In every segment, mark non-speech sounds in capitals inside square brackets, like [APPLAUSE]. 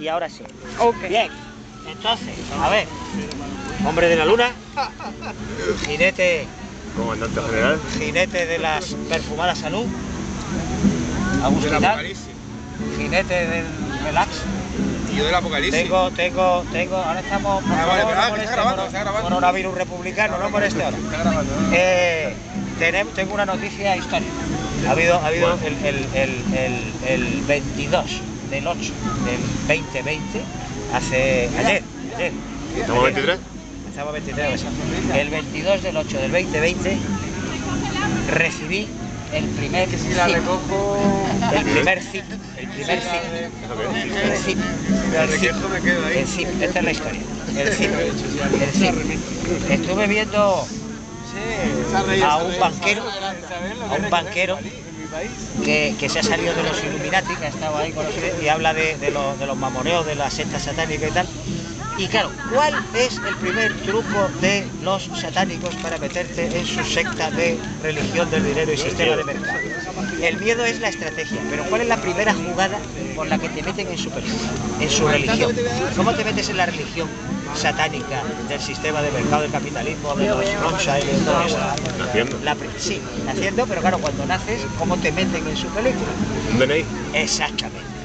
y ahora sí. Ok. Bien, entonces, a ver, hombre de la luna, jinete, Comandante general. jinete de las perfumadas salud, Agustinal, apocalipsis. jinete del relax. Y yo del apocalipsis. Tengo, tengo, tengo, ahora estamos, por Ah, favor, vale, no ah, está moleste, grabando, coro- está grabando. coronavirus republicano, no moleste ahora. Está grabando. Eh, tenemos, tengo una noticia histórica. Ha habido, ha habido el, el, el, el, el 22 del 8 del 2020, hace ayer, ayer. ¿Estamos ayer. 23? Estamos 23, exacto. El 22 del 8 del 2020 recibí el primer Que si la zip, recojo. el primer zip, el primer zip, el zip, el zip. El zip, esta es la historia. El zip, el zip. Estuve viendo a un banquero, a un banquero que, se ha salido de los Illuminati, que ha estado ahí con los y habla de, los, de de la secta satánica y tal. Y claro, ¿cuál es el primer truco de los satánicos para meterte en su secta de religión del dinero y sistema de mercado? El miedo es la estrategia, pero ¿cuál es la primera jugada por la que te meten en su película, en su religión? ¿Cómo te metes en la religión satánica del sistema de mercado del capitalismo, de los Rothschild y de todo eso? Naciendo. La sí, naciendo, pero claro, cuando naces, ¿cómo te meten en su película? ¿Un DNI? Exactamente,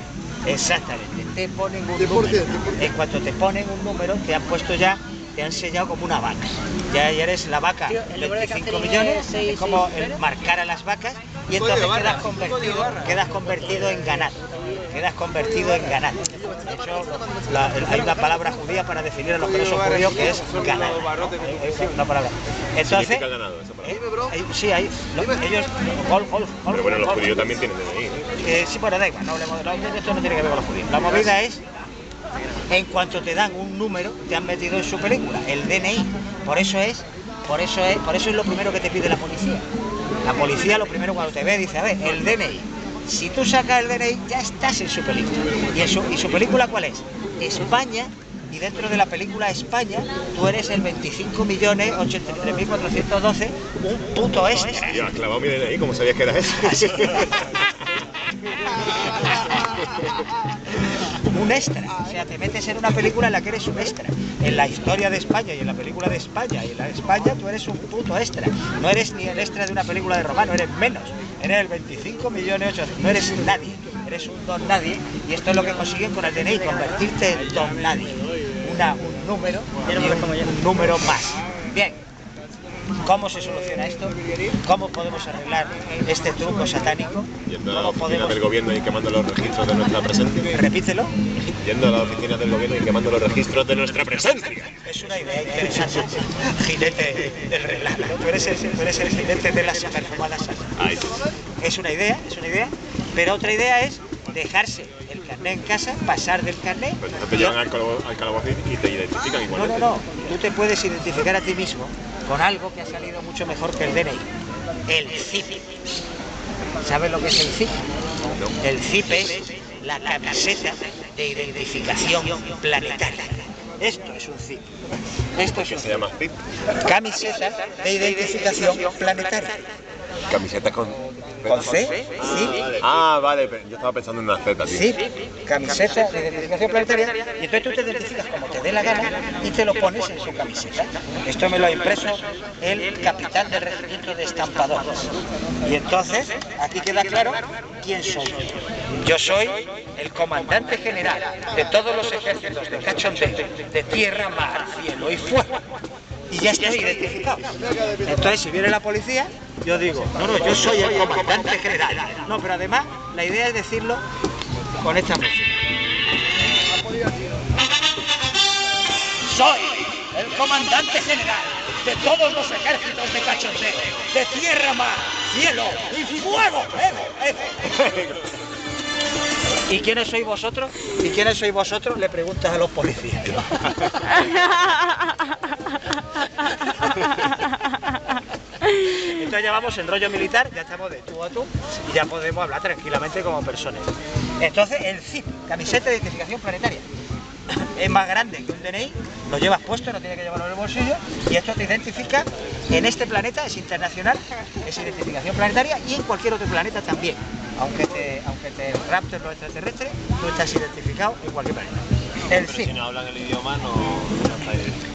exactamente. Te ponen un número. En cuanto te ponen un número, te han puesto ya, te han sellado como una vaca. Ya, ya eres la vaca, Tío, el número de 25 Catherine millones, es como marcar a las vacas y entonces barra, quedas convertido, quedas convertido en ganado. Quedas convertido en ganado. De hecho, la- hay una palabra judía para definir a los que no son judíos que es ganado. Hay una- palabra. Entonces, ganado, esa palabra. ¿eh? Sí, hay, lo- ellos, gol, gol, gol, Pero bueno, los judíos también tienen DNI. ¿no? Eh, sí, bueno, da igual, no no, esto no tiene que ver con los judíos. La movida es, en cuanto te dan un número, te han metido en su película, el DNI. Por eso es, por eso es, por eso es lo primero que te pide la policía. La policía lo primero cuando te ve dice, a ver, el DNI. Si tú sacas el DNI, ya estás en su película. ¿Y, su, ¿Y su película cuál es? España, y dentro de la película España, tú eres el 25.083.412, un puto extra. Y has clavado mi DNI, ¿cómo sabías que era eso? Así. un extra. O sea, te metes en una película en la que eres un extra. En la historia de España y en la película de España y en la de España tú eres un puto extra. No eres ni el extra de una película de Romano, eres menos. Eres el 25 millones 800. No eres nadie. Eres un don nadie. Y esto es lo que consiguen con el DNI, convertirte en don nadie. Una, un número un número más. Bien. ¿Cómo se soluciona esto? ¿Cómo podemos arreglar este truco satánico? Yendo a la ¿Cómo oficina podemos...? del gobierno y quemando los registros de nuestra presencia. Repítelo. Yendo a la oficina del gobierno y quemando los registros de nuestra presencia. Es una idea interesante. Jinete del relato. Tú eres el, tú eres el jinete de las perfumadas. Ahí. Es una idea, es una idea. Pero otra idea es dejarse el carnet en casa, pasar del carnet. Pues entonces te llevan al, calabacín y te identifican No, igualmente. no, no. Tú te puedes identificar a ti mismo con algo que ha salido mucho mejor que el DNI. El CIP. ¿Sabes lo que es el CIP? El CIP es la camiseta de identificación planetaria. Esto es un CIP. Esto es un se llama PIP. camiseta de identificación planetaria. Camiseta con... ¿Con C? Sí. Ah, vale, pero yo estaba pensando en una Z, tío. Sí, camiseta de identificación planetaria. Y entonces tú te identificas como te dé la gana y te lo pones en su camiseta. Esto me lo ha impreso el capitán del regimiento de estampadores. Y entonces aquí queda claro quién soy yo. Yo soy el comandante general de todos los ejércitos de cachondeo, de tierra, mar, cielo y fuego. Y ya estoy identificado. Entonces, si viene la policía, yo digo, no, no, yo soy el comandante general. No, pero además, la idea es decirlo con esta música. Soy el comandante general de todos los ejércitos de cachondeo, de tierra, mar, cielo y fuego. ¡Ego, ego! ¿Y quiénes sois vosotros? ¿Y quiénes sois vosotros? Le preguntas a los policías. [LAUGHS] Entonces ya vamos en rollo militar, ya estamos de tú a tú y ya podemos hablar tranquilamente como personas. Entonces el CIP, camiseta de identificación planetaria, es más grande que un DNI, lo llevas puesto, no tiene que llevarlo en el bolsillo y esto te identifica en este planeta, es internacional, es identificación planetaria y en cualquier otro planeta también. aunque te, aunque te rapten los extraterrestres, tú estás identificado en cualquier planeta. El Pero sí. si no hablan el idioma, no, no está ahí.